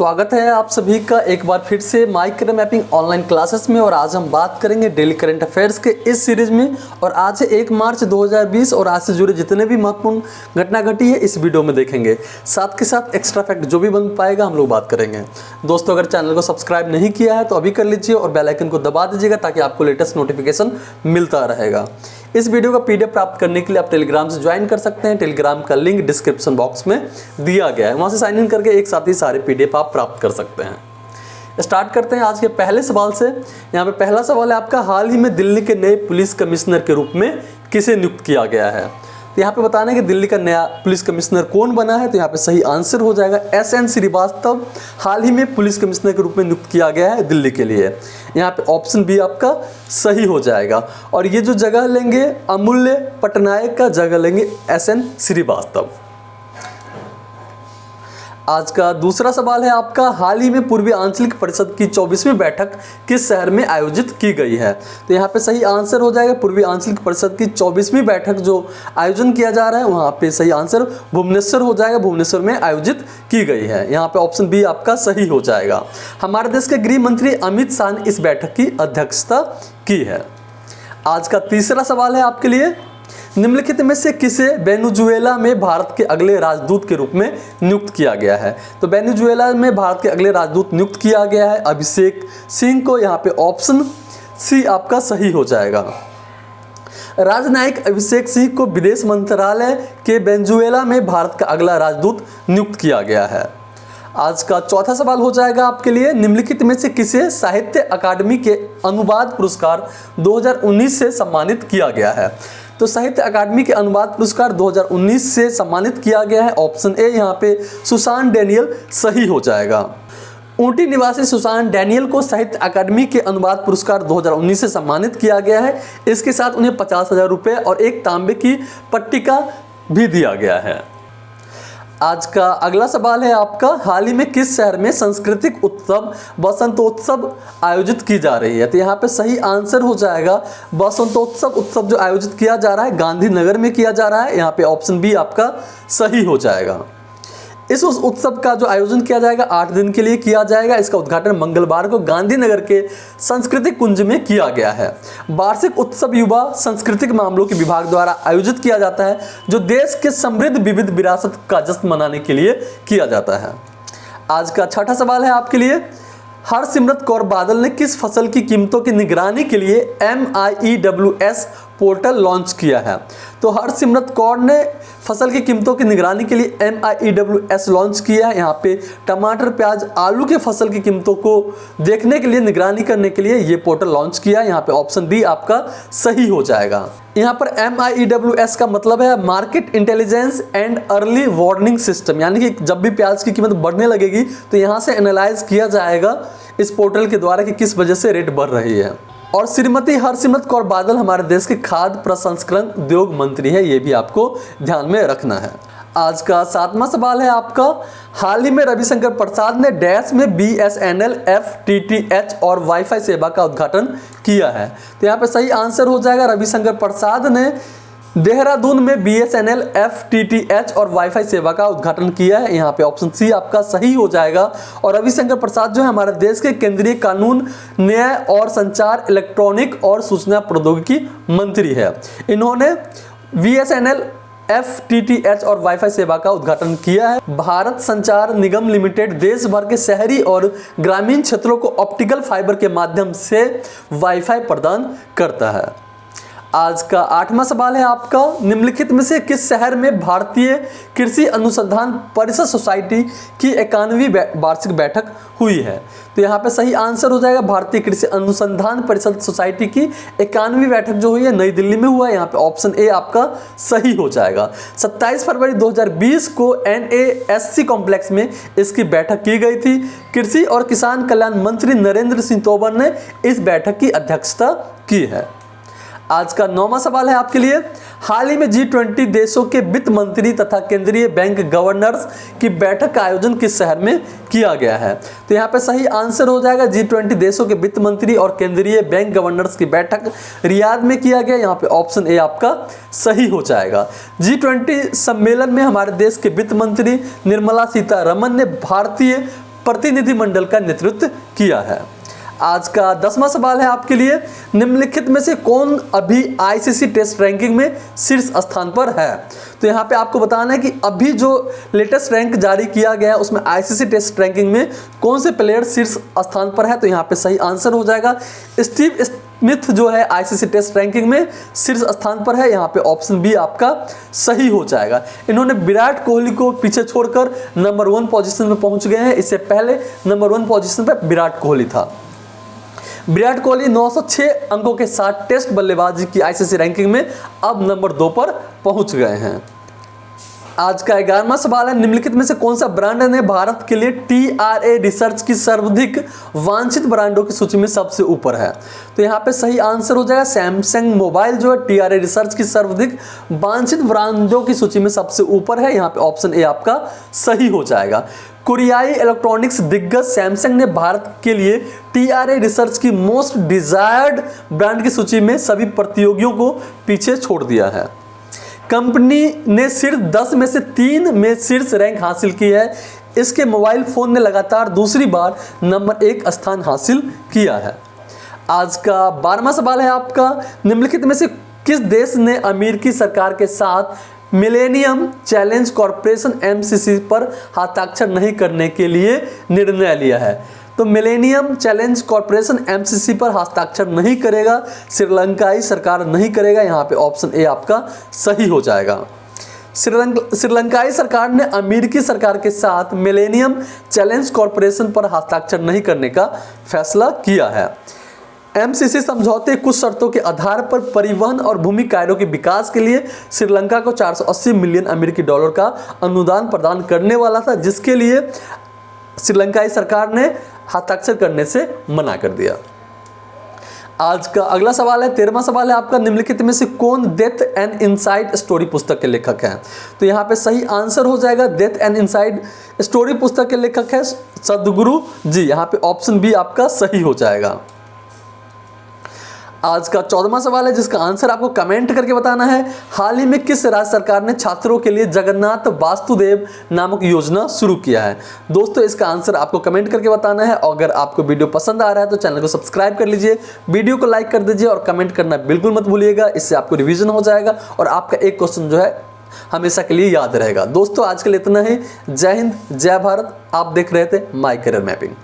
स्वागत है आप सभी का एक बार फिर से माइक्रो मैपिंग ऑनलाइन क्लासेस में और आज हम बात करेंगे डेली करंट अफेयर्स के इस सीरीज़ में और आज एक मार्च 2020 और आज से जुड़े जितने भी महत्वपूर्ण घटना घटी है इस वीडियो में देखेंगे। साथ के साथ एक्स्ट्रा फैक्ट जो भी बन पाएगा हम लोग बात करेंगे। दोस्तों, अगर चैनल को सब्सक्राइब नहीं किया है तो अभी कर लीजिए और बेलाइकन को दबा दीजिएगा ताकि आपको लेटेस्ट नोटिफिकेशन मिलता रहेगा। इस वीडियो का पीडीएफ प्राप्त करने के लिए आप टेलीग्राम से ज्वाइन कर सकते हैं। टेलीग्राम का लिंक डिस्क्रिप्शन बॉक्स में दिया गया है। वहाँ से साइन इन करके एक साथ ही सारे पीडीएफ आप प्राप्त कर सकते हैं। स्टार्ट करते हैं आज के पहले सवाल से। यहाँ पे पहला सवाल है, आपका हाल ही में दिल्ली के नए पुलिस कमिश्नर के रूप में किसे नियुक्त किया गया है? तो यहाँ पे बताना है कि दिल्ली का नया पुलिस कमिश्नर कौन बना है तो यहाँ पे सही आंसर हो जाएगा एस एन श्रीवास्तव। हाल ही में पुलिस कमिश्नर के रूप में नियुक्त किया गया है दिल्ली के लिए। यहाँ पे ऑप्शन बी आपका सही हो जाएगा। और ये जो जगह लेंगे, अमूल्य पटनायक का जगह लेंगे एस एन श्रीवास्तव। आज का दूसरा सवाल है आपका। हाल ही में पूर्वी आंचलिक परिषद की 24वीं बैठक किस शहर में आयोजित की गई है? तो यहाँ पे सही आंसर हो जाएगा पूर्वी आंचलिक परिषद की 24वीं बैठक जो आयोजन किया जा रहा है, वहाँ पे सही आंसर भुवनेश्वर हो जाएगा, भुवनेश्वर में आयोजित की गई है। यहाँ पे ऑप्शन बी आपका सही हो जाएगा। हमारे देश के गृह मंत्री अमित शाह ने इस बैठक की अध्यक्षता की है। आज का तीसरा सवाल है आपके लिए। निम्नलिखित में से किसे वेनुजुएला में भारत के अगले राजदूत के रूप में नियुक्त किया गया है? तो वेनुजुएला में भारत के अगले राजदूत नियुक्त किया गया है। अभिषेक सिंह को यहाँ पे ऑप्शन सी आपका सही हो जाएगा। राजनायक अभिषेक सिंह को विदेश मंत्रालय के वेंजुएला में भारत का अगला राजदूत नियुक्त किया गया है। आज का चौथा सवाल हो जाएगा आपके लिए। निम्नलिखित में से किसे साहित्य अकादमी के अनुवाद पुरस्कार 2019 से सम्मानित किया गया है? तो साहित्य अकादमी के अनुवाद पुरस्कार 2019 से सम्मानित किया गया है। ऑप्शन ए, यहाँ पे सुशांत डेनियल सही हो जाएगा। ऊटी निवासी सुशांत डैनियल को साहित्य अकादमी के अनुवाद पुरस्कार 2019 से सम्मानित किया गया है। इसके साथ उन्हें पचास हज़ार रुपये और एक तांबे की पट्टिका भी दिया गया है। आज का अगला सवाल है आपका, हाल ही में किस शहर में सांस्कृतिक उत्सव, बसंतोत्सव आयोजित की जा रही है? तो यहाँ पे सही आंसर हो जाएगा, बसंतोत्सव उत्सव जो आयोजित किया जा रहा है, गांधीनगर में किया जा रहा है, यहाँ पे ऑप्शन बी आपका सही हो जाएगा। इस उस उत्सव का जो आयोजन किया जाएगा, आठ दिन के लिए किया जाएगा। इसका उद्घाटन मंगलवार को गांधीनगर के सांस्कृतिक कुंज में किया गया है। वार्षिक उत्सव युवा सांस्कृतिक मामलों के विभाग द्वारा आयोजित किया जाता है, जो देश के समृद्ध विविध विरासत का जश्न मनाने के लिए किया जाता है। आज का छठा सवाल है आपके लिए। हरसिमरत कौर बादल ने किस फ़सल की कीमतों की निगरानी के लिए M I W S portal launch किया है। तो हरसिमरत कौर ने फ़सल की कीमतों की निगरानी के लिए एस लॉन्च किया है। यहाँ पे टमाटर, प्याज, आलू के फ़सल की कीमतों को देखने के लिए, निगरानी करने के लिए ये पोर्टल लॉन्च किया है। यहाँ पे ऑप्शन बी आपका सही हो जाएगा। यहाँ पर एस का मतलब है market intelligence and early warning system. यानी कि जब भी प्याज की कीमत बढ़ने लगेगी तो यहाँ से एनालाइज किया जाएगा इस पोर्टल के द्वारा कि किस वजह से रेट बढ़ रही है। और श्रीमती हरसिमरत कौर बादल हमारे देश के खाद्य प्रसंस्करण उद्योग मंत्री है, ये भी आपको ध्यान में रखना है। आज का सातवा सवाल है आपका। हाल ही में रविशंकर प्रसाद ने डैश में B S N L F T T H और वाईफाई सेवा का उद्घाटन किया है। तो यहाँ पे सही आंसर हो जाएगा। रविशंकर प्रसाद ने देहरादून में B S N L F T T H और वाईफाई सेवा का उद्घाटन किया है। यहाँ पे ऑप्शन सी आपका सही हो जाएगा। और रविशंकर प्रसाद जो है हमारे देश के केंद्रीय कानून, न्याय और संचार, इलेक्ट्रॉनिक और सूचना प्रौद्योगिकी मंत्री है। इन्होंने V S N L F T T H और वाईफाई सेवा का उद्घाटन किया है। भारत संचार निगम लिमिटेड देश भर के शहरी और ग्रामीण क्षेत्रों को ऑप्टिकल फाइबर के माध्यम से वाईफाई प्रदान करता है। आज का आठवां सवाल है आपका। निम्नलिखित में से किस शहर में भारतीय कृषि अनुसंधान परिषद सोसाइटी की इक्यानवी वार्षिक बैठक हुई है? तो यहाँ पे सही आंसर हो जाएगा भारतीय कृषि अनुसंधान परिषद सोसाइटी की इक्यानवी बैठक जो हुई है, नई दिल्ली में हुआ है। यहाँ पे ऑप्शन ए आपका सही हो जाएगा। 27 फरवरी 2020 को एनएएससी कॉम्प्लेक्स में इसकी बैठक की गई थी। कृषि और किसान कल्याण मंत्री नरेंद्र सिंह तोमर ने इस बैठक की अध्यक्षता की है। आज का नौवा सवाल है आपके लिए। हाल ही में जी ट्वेंटी देशों के वित्त मंत्री तथा केंद्रीय बैंक गवर्नर्स की बैठक का आयोजन किस शहर में किया गया है? तो यहाँ पे सही आंसर हो जाएगा जी ट्वेंटी देशों के वित्त मंत्री और केंद्रीय बैंक गवर्नर्स की बैठक रियाद में किया गया। यहाँ पे ऑप्शन ए आपका सही हो जाएगा। जी ट्वेंटी सम्मेलन में हमारे देश के वित्त मंत्री निर्मला सीतारमन ने भारतीय प्रतिनिधिमंडल का नेतृत्व किया है। आज का दसवां सवाल है आपके लिए। निम्नलिखित में से कौन अभी आईसीसी टेस्ट रैंकिंग में शीर्ष स्थान पर है? तो यहाँ पे आपको बताना है कि अभी जो लेटेस्ट रैंक जारी किया गया है, उसमें आईसीसी टेस्ट रैंकिंग में कौन से प्लेयर शीर्ष स्थान पर है? तो यहाँ पे सही आंसर हो जाएगा। स्टीव स्मिथ जो है आईसीसी टेस्ट रैंकिंग में शीर्ष स्थान पर है। यहाँ पे ऑप्शन बी आपका सही हो जाएगा। इन्होंने विराट कोहली को पीछे छोड़कर नंबर वन पोजीशन में पहुँच गए हैं। इससे पहले नंबर वन पोजीशन पर विराट कोहली था। विराट कोहली 906 अंकों के साथ टेस्ट बल्लेबाजी की आईसीसी रैंकिंग में अब नंबर दो पर पहुँच गए हैं। आज का ग्यारहवा सवाल है, निम्नलिखित में से कौन सा ब्रांड ने भारत के लिए टी आर ए रिसर्च की सर्वाधिक वांछित ब्रांडों की सूची में सबसे ऊपर है? तो यहाँ पे सही आंसर हो जाएगा सैमसंग मोबाइल जो है टी आर ए रिसर्च की सर्वाधिक वांछित ब्रांडों की सूची में सबसे ऊपर है। यहाँ पे ऑप्शन ए आपका सही हो जाएगा। कोरियाई इलेक्ट्रॉनिक्स दिग्गज सैमसंग ने भारत के लिए टी आर ए रिसर्च की मोस्ट डिजायर्ड ब्रांड की सूची में सभी प्रतियोगियों को पीछे छोड़ दिया है। कंपनी ने सिर्फ़ 10 में से तीन में शीर्ष रैंक हासिल की है। इसके मोबाइल फ़ोन ने लगातार दूसरी बार नंबर एक स्थान हासिल किया है। आज का बारहवा सवाल है आपका। निम्नलिखित में से किस देश ने अमेरिकी सरकार के साथ मिलेनियम चैलेंज कॉरपोरेशन एमसीसी पर हस्ताक्षर नहीं करने के लिए निर्णय लिया है। तो मिलेनियम चैलेंज कॉरपोरेशन एमसीसी पर हस्ताक्षर नहीं करेगा श्रीलंकाई सरकार नहीं करेगा, यहाँ पे ऑप्शन ए आपका सही हो जाएगा। श्रीलंकाई सरकार ने अमेरिकी सरकार के साथ मिलेनियम चैलेंज कॉरपोरेशन पर हस्ताक्षर नहीं करने का फैसला किया है। एमसीसी समझौते कुछ शर्तों के आधार पर परिवहन और भूमि कार्यों के विकास के लिए श्रीलंका को 480 मिलियन अमेरिकी डॉलर का अनुदान प्रदान करने वाला था, जिसके लिए श्रीलंकाई सरकार ने हस्ताक्षर करने से मना कर दिया। आज का अगला सवाल है, तेरहवा सवाल है आपका, निम्नलिखित में से कौन डेथ एंड इनसाइड स्टोरी पुस्तक के लेखक हैं? तो यहाँ पे सही आंसर हो जाएगा डेथ एंड इनसाइड स्टोरी पुस्तक के लेखक है सदगुरु जी। यहाँ पे ऑप्शन बी आपका सही हो जाएगा। आज का चौदहवा सवाल है, जिसका आंसर आपको कमेंट करके बताना है। हाल ही में किस राज्य सरकार ने छात्रों के लिए जगन्नाथ वास्तुदेव नामक योजना शुरू किया है? दोस्तों, इसका आंसर आपको कमेंट करके बताना है। अगर आपको वीडियो पसंद आ रहा है तो चैनल को सब्सक्राइब कर लीजिए। वीडियो को लाइक कर दीजिए और कमेंट करना बिल्कुल मत भूलिएगा। इससे आपको रिविजन हो जाएगा और आपका एक क्वेश्चन जो है, हमेशा के लिए याद रहेगा। दोस्तों, आज के लिए इतना ही। जय हिंद, जय भारत। आप देख रहे थे माई करियर मैपिंग